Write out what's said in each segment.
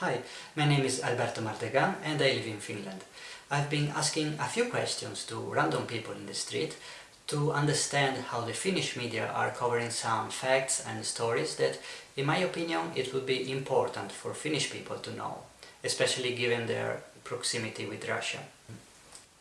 Hi, my name is Alberto Martegan and I live in Finland. I've been asking a few questions to random people in the street to understand how the Finnish media are covering some facts and stories that, in my opinion, it would be important for Finnish people to know, especially given their proximity with Russia.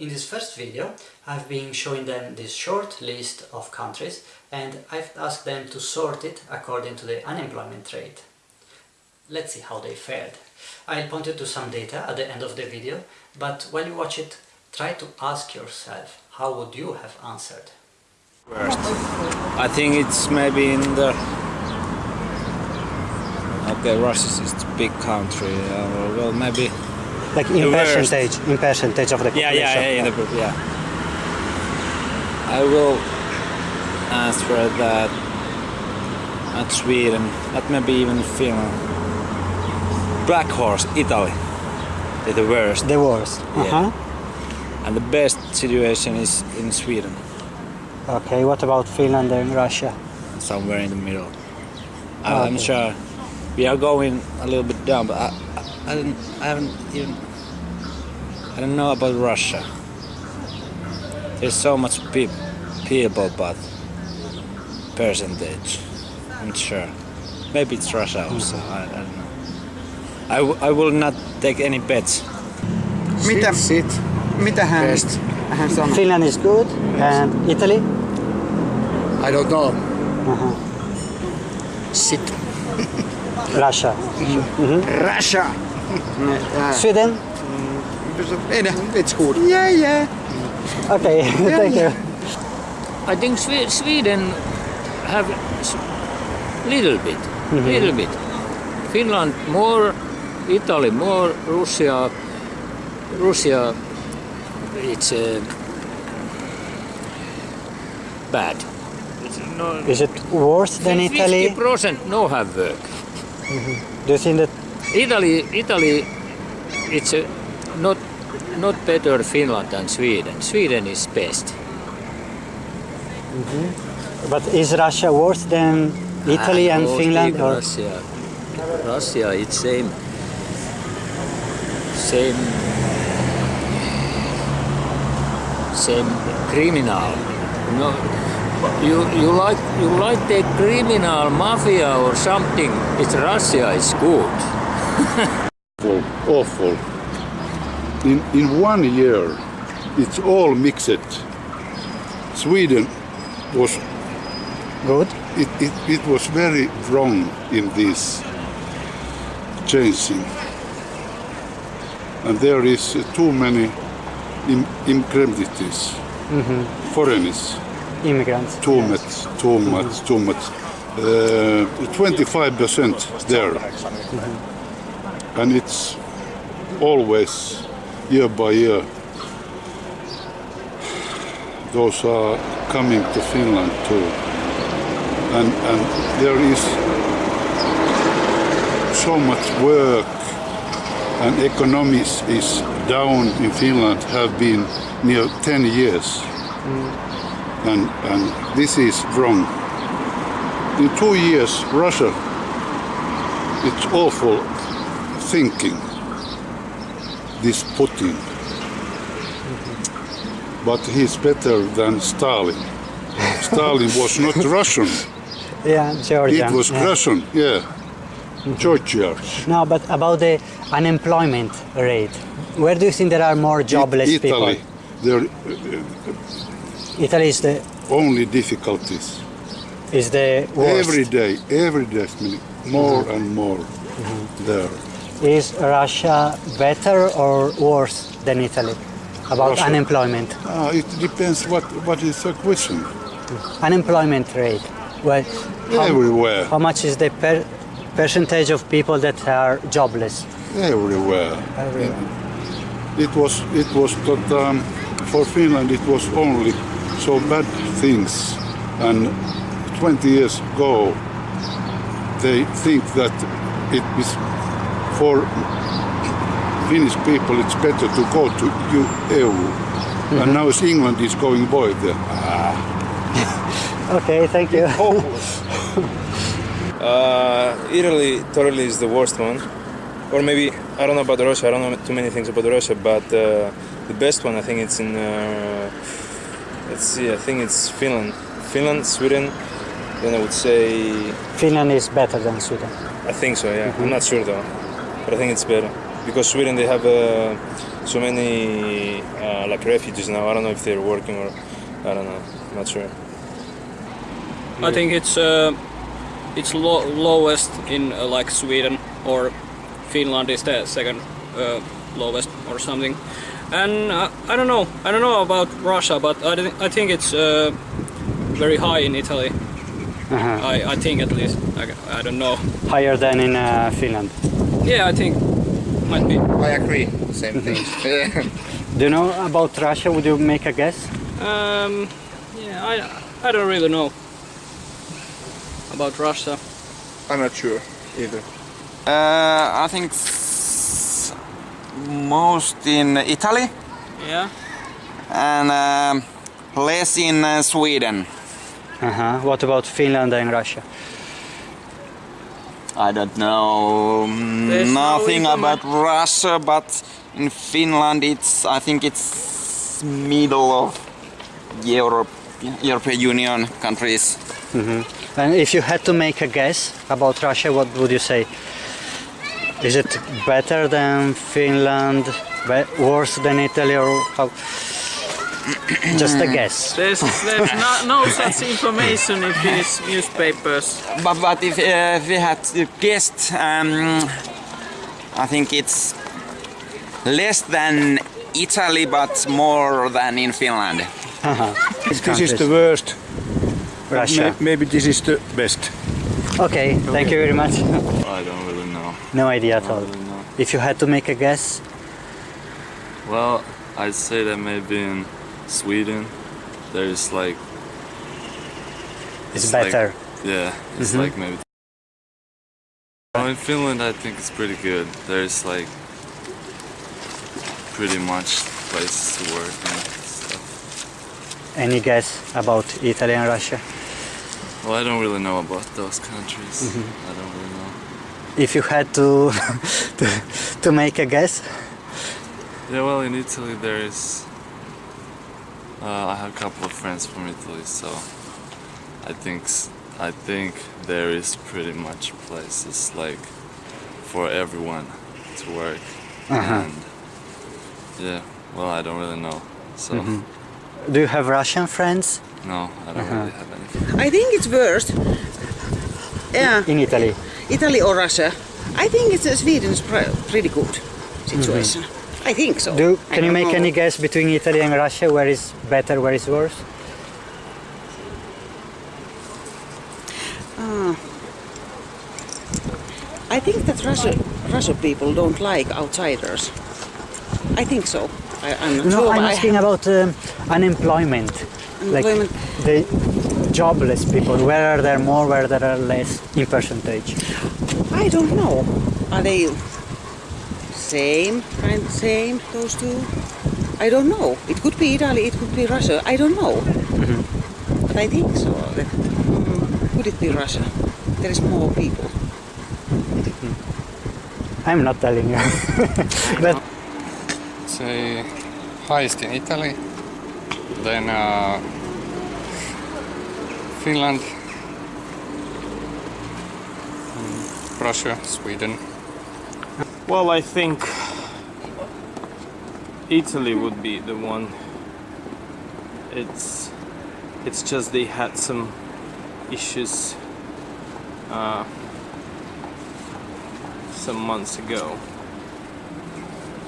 In this first video, I've been showing them this short list of countries and I've asked them to sort it according to the unemployment rate. Let's see how they fared. I'll point you to some data at the end of the video, but while you watch it, try to ask yourself, how would you have answered? Worst. I think it's maybe in the... Okay, Russia is a big country. Uh, well, maybe... Like in The worst. percentage, in percentage of the Yeah, population. yeah, yeah, in the, yeah. I will answer that at Sweden, at maybe even Finland. Black Horse, Italy. They're the worst. The worst. Yeah. Uh-huh. And the best situation is in Sweden, Okay, what about Finland and Russia? somewhere in the middle. I- Ah, I'm okay. sure we are going a little bit down, but I, I, I, don't, I haven't even. I don't know about Russia. There's so much peop people, but percentage, I'm sure. Maybe it's Russia also. I, I don't know. I, w- I will not take any bets. Mitä, sit. mitä hän, Best. hän sanoi? Finland is good and Italy? I don't know. Uh-huh. Sit. Russia. Mm-hmm. Russia! Ja, uh, Sweden? Mm, eh, it's good. Yeah, yeah. Okay, thank you. I think Sweden have s- little bit, mm-hmm. little bit. Finland more, Italy more, Russia, Russia, it's uh, bad. It's no, Is it worse than Italy? Fifty percent no have work. Do you think that Italy, Italy, it's uh, not not better Finland than Sweden. Sweden is best. but is Russia worse than Italy I and Finland or Russia. Russia, it's same, same, same criminal. No, you you like you like the criminal mafia or something. It's Russia is good. awful, awful. In, in one year, it's all mixed. Sweden was, good? it, it, it was very wrong in this changing. And there is uh, too many Im, immigrants, foreigners, Immigrants. too much, too much, too much. Uh, 25% there. And it's always year by year. Those are coming to Finland too. And, and there is so much work and economies is down in Finland have been near 10 years. Mm. And, and this is wrong. In two years, Russia, it's awful thinking, this Putin. Mm-hmm. But he's better than Stalin. Stalin was not Russian, Yeah, Georgia. it was yeah. Russian, yeah. Georgia. No, but about the unemployment rate, where do you think there are more jobless Italy, people? there uh, Italy is the only difficulties. is the worst. Every day, every day, more mm-hmm. and more mm-hmm. there. Is Russia better or worse than Italy about Russia. unemployment? Ah, it depends what, what is the question. Unemployment rate. Well, how, Everywhere, how much is the per percentage of people that are jobless? everywhere. Everywhere. It was it was that um, for Finland it was only so bad things, and 20 years ago they think that it is for Finnish people it's better to go to EU, and now as England is going void there. Okay, thank you. Uh, Italy totally is the worst one. or maybe I don't know about Russia. I don't know too many things about Russia, but uh, the best one I think it's in. Uh, let's see. I think it's Finland, Finland, Sweden. Then I would say Finland is better than Sweden. I think so. Yeah, I'm not sure though, but I think it's better because Sweden they have uh, so many uh, like refugees now. I don't know if they're working or I don't know. I'm not sure. I think it's uh, it's lo lowest in uh, like Sweden or Finland is the second uh, lowest or something. And uh, I don't know. I don't know about Russia, but I, thi- I think it's uh, very high in Italy. Uh-huh. I, I think at least. I, I don't know. Higher than in uh, Finland. Yeah, I think might be. I agree. Same thing. Do you know about Russia? Would you make a guess? Um, yeah, I I don't really know about Russia. I'm not sure either. Uh, I think most in Italy Yeah. and um, less in uh, Sweden. Uh-huh. What about Finland and Russia? I don't know mm, There's nothing informa- about Russia, but in Finland it's I think it's middle of Europe, European Union countries. And if you had to make a guess about Russia, what would you say? Is it better than Finland, worse than Italy, or how? Just a guess. There's there's no, no such information in Finnish newspapers. But, but if, uh, if we had to guess, um, I think it's less than Italy, but more than in Finland. This is the worst. Russia. May- maybe this is the best. Okay, thank you very much. I don't really know. No idea at all. really. If you had to make a guess, Well, I'd say that maybe in Sweden there's like it's It's like- better. yeah, it's Mhm. like maybe. Oh, in Finland I think it's pretty good. There's like pretty much places to work and stuff. Any guess about Italy and Russia? Well, I don't really know about those countries. Mhm. I don't really know. If you had to to, to make a guess, Yeah, well, in Italy there is. Uh, I have a couple of friends from Italy, so I think I think there is pretty much places like for everyone to work, Uh-huh. and yeah, well, I don't really know, so Mhm. Do you have Russian friends? no, I don't Uh-huh. really have any. I think it's worse. Yeah, In Italy. Italy or Russia. I think it's uh, Sweden's pretty good situation. I think so. Do can you make know. any guess between Italy and Russia? Where is better? Where is worse? Ah. I think that Russia, Russia people don't like outsiders. I think so. I, I'm not No, sure. I'm asking about um, unemployment. Unemployment. Like the jobless people. Where are there more? Where there are less in percentage? I don't know. Are they same kind same those two? I don't know. It could be Italy. It could be Russia. I don't know. Mm-hmm. But I think so. That, mm, could it be Russia? There is more people. I'm not telling you. but say highest in Italy, then uh, Finland, Russia, Sweden. Well, I think Italy would be the one. It's it's just they had some issues uh, some months ago.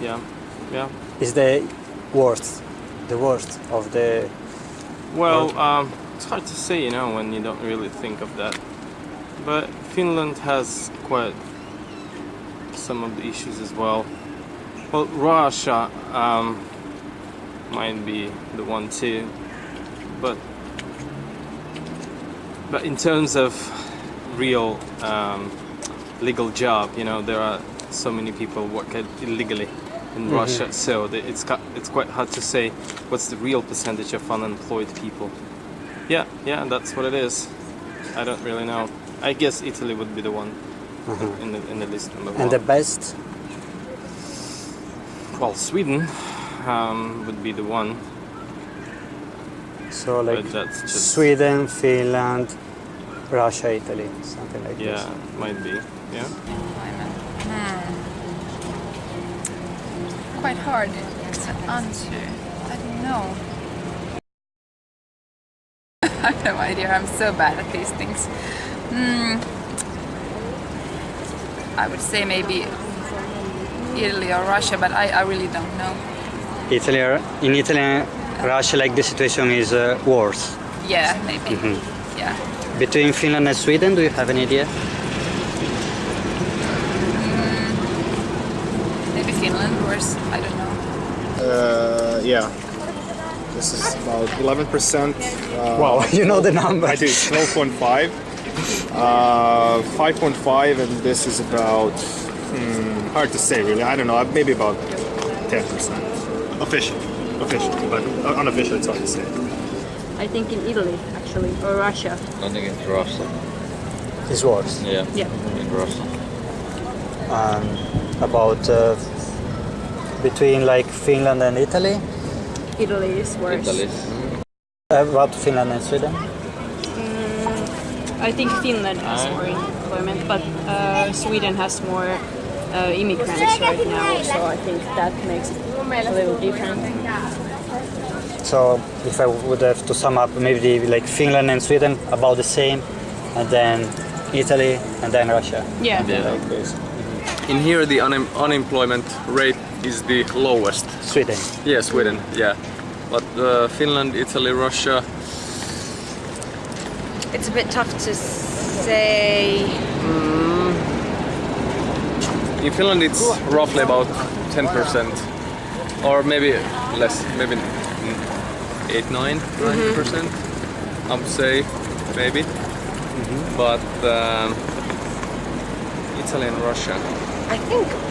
Yeah, yeah. is the worst, the worst of the Well, um, it's hard to say, you know, when you don't really think of that. But Finland has quite some of the issues as well. Well, Russia um, might be the one too, but but in terms of real um, legal job, you know, there are so many people work illegally in Mhm. Russia, so the- it's quite hard to say what's the real percentage of unemployed people. Yeah, yeah, that's what it is. I don't really know. I guess Italy would be the one Mhm. in the in the list number one. and the best well, Sweden um, would be the one. So like that's just- Sweden, Finland, Russia, Italy, something like Yeah, this. Yeah, might be. Yeah. Quite hard to answer. I don't know. I have no idea. I'm so bad at these things. Hmm. I would say maybe Italy or Russia, but I, I really don't know. Italy, or- in Italy Russia, like the situation is uh, worse. Yeah, maybe. Mhm. Yeah. Between Finland and Sweden, do you have any idea? Maybe Finland worse. I don't know. Uh, yeah. This is about 11%. Uh, Wow, you know the number. I do. 12.5. Uh, 5.5, and this is about, hmm, hard to say really. I don't know, maybe about 10%. Official. Official. But unofficial, it's hard to say. I think in Italy, actually, or Russia. I think it's Russia. It's worse. Yeah. Yeah. In Russia. Um, about uh, between like Finland and Italy. Italy is worse. Italy. Uh, about Finland and Sweden. Mm, I think Finland has more employment, but uh, Sweden has more uh, immigrants right now, so I think that makes it a little different. So if I would have to sum up, maybe like Finland and Sweden about the same, and then Italy and then Russia. Yeah. Like. In here, the unem unemployment rate is the lowest. Sweden. Yeah, Sweden. Yeah, but uh, Finland, Italy, Russia. It's a bit tough to say. In Finland, it's roughly about 10%, or maybe less, maybe mm, 8, 9, 9%. I would say, maybe. But um, Italy and Russia. I think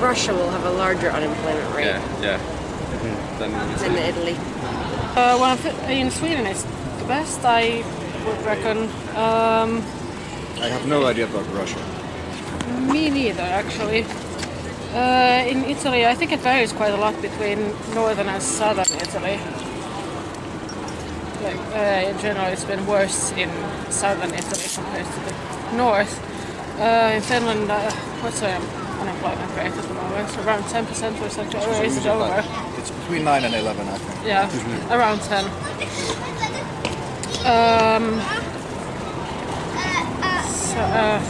Russia will have a larger unemployment rate Yeah, yeah. Than than Italy. Uh, well, in Sweden it's the best, I would reckon. Um, I have no idea about Russia. me neither, actually. Uh, in Italy, I think it varies quite a lot between northern and southern Italy. Like, uh, in general, it's been worse in southern Italy compared to the north. Uh, in Finland, what's the unemployment rate at the moment? Around 10% or something, or is it over? It's between 9 and 11, I think. Yeah, around 10. Um, so, uh,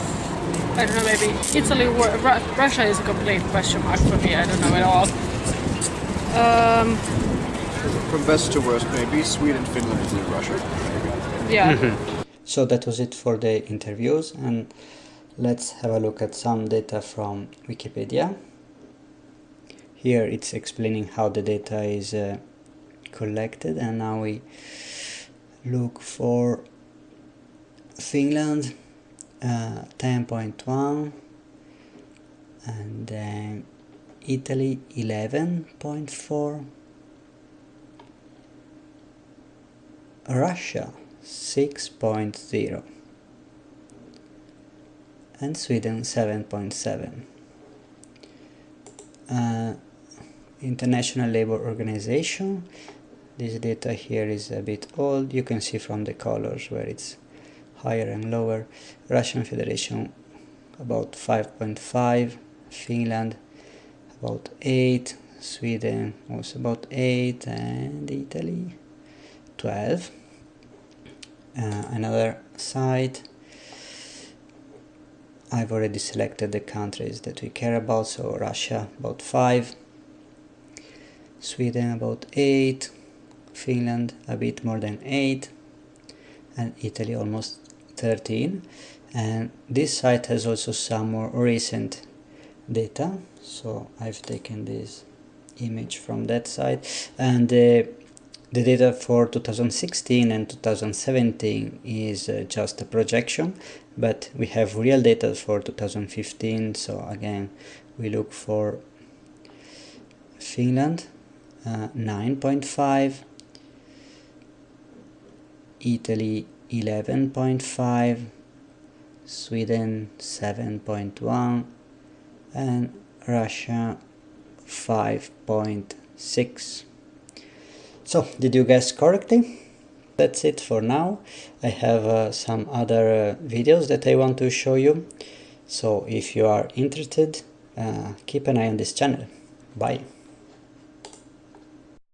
I don't know, maybe Italy, wor- Russia is a complete question mark for me, I don't know at all. Um, From best to worst, maybe Sweden, Finland, Italy, Russia. yeah. So that was it for the interviews and let's have a look at some data from Wikipedia. Here it's explaining how the data is uh, collected and now we look for Finland uh, 10.1 and then Italy 11.4 Russia 6.0 and Sweden 7.7 uh, International Labour Organization. This data here is a bit old. You can see from the colors where it's higher and lower. Russian Federation about 5.5 Finland about 8 Sweden was about 8 and Italy 12 uh, another site I've already selected the countries that we care about so Russia about 5 Sweden about 8 Finland a bit more than 8 and Italy almost 13 and this site has also some more recent data so I've taken this image from that site. And uh, the data for 2016 and 2017 is uh, just a projection but we have real data for 2015 so again we look for Finland uh, 9.5 Italy 11.5 Sweden 7.1 and Russia 5.6 so did you guess correctly that's it for now. I have uh, some other uh, videos that I want to show you. So if you are interested uh, keep an eye on this channel. Bye